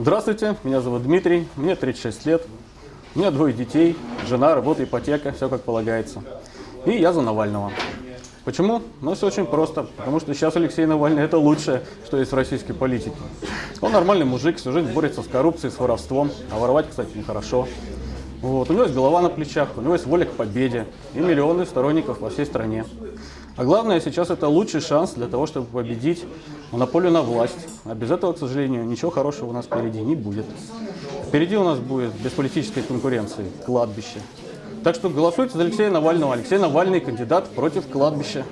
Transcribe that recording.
Здравствуйте, меня зовут Дмитрий, мне 36 лет, у меня двое детей, жена, работа, ипотека, все как полагается. И я за Навального. Почему? Ну, все очень просто. Потому что сейчас Алексей Навальный – это лучшее, что есть в российской политике. Он нормальный мужик, всю жизнь борется с коррупцией, с воровством. А воровать, кстати, нехорошо. Вот. У него есть голова на плечах, у него есть воля к победе и миллионы сторонников во всей стране. А главное, сейчас это лучший шанс для того, чтобы победить монополию на власть. А без этого, к сожалению, ничего хорошего у нас впереди не будет. Впереди у нас будет без политической конкуренции кладбище. Так что голосуйте за Алексея Навального. Алексей Навальный кандидат против кладбища.